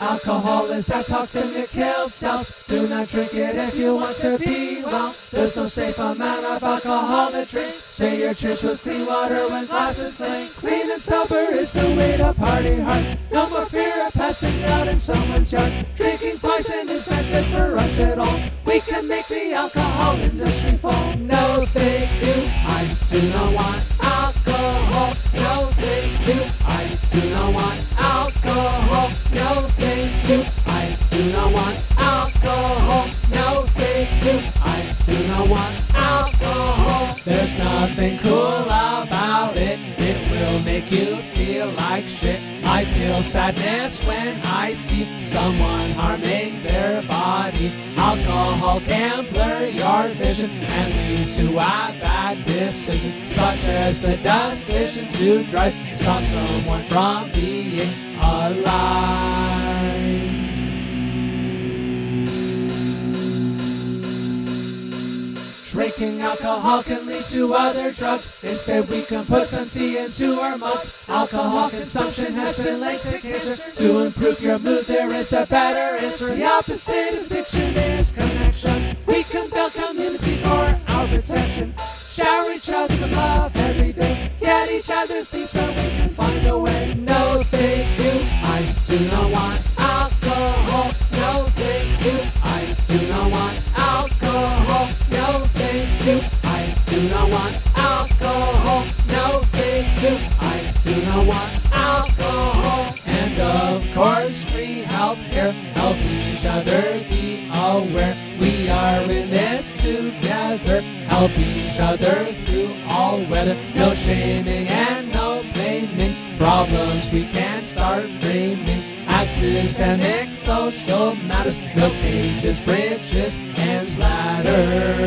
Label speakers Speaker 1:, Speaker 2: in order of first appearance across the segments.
Speaker 1: Alcohol is a toxin that kills cells. Do not drink it if you want to be well. There's no safe amount of alcohol to drink. Say your cheers with clean water when glasses clink. Clean and sober is the way to party hard. No more fear of passing out in someone's yard. Drinking poison is not good for us at all. We can make the alcohol industry fall. No, thank you. I do not want do not want alcohol. There's nothing cool about it. It will make you feel like shit. I feel sadness when I see someone harming their body. Alcohol can blur your vision and lead to a bad decision, such as the decision to drive, stop someone from being alive. Drinking alcohol can lead to other drugs. Instead, we can put some tea into our mugs. Alcohol consumption has been linked to cancer. To improve your mood, there is a better answer. The opposite of addiction is connection. We can build community for our protection. Shower each other with love every day. Get each other's needs where we can find a way. No, thank you. I do not want Do not want alcohol. And of course, free healthcare. Help each other be aware. We are in this together. Help each other through all weather. No shaming and no blaming. Problems we can't start framing as systemic social matters. No cages, bridges, and ladders.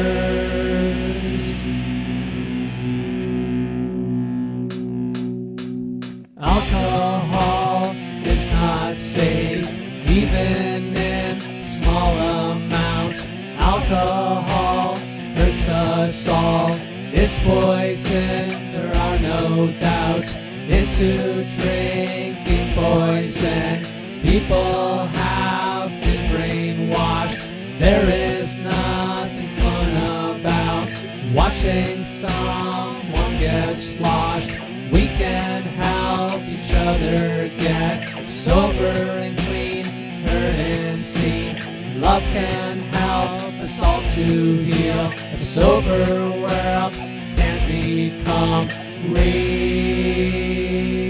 Speaker 1: Alcohol is not safe, even in small amounts. Alcohol hurts us all. It's poison, there are no doubts. Into drinking poison, people have been brainwashed. There is nothing fun about watching someone get sloshed. We can help each other get sober and clean, heard and seen. Love can help us all to heal. A sober world can become real.